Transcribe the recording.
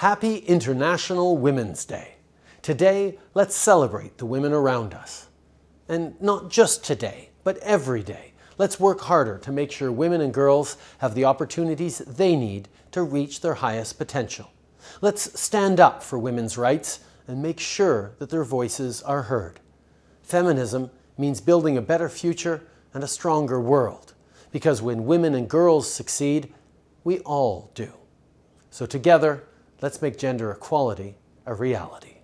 Happy International Women's Day. Today, let's celebrate the women around us. And not just today, but every day. Let's work harder to make sure women and girls have the opportunities they need to reach their highest potential. Let's stand up for women's rights and make sure that their voices are heard. Feminism means building a better future and a stronger world. Because when women and girls succeed, we all do. So together, let's make gender equality a reality.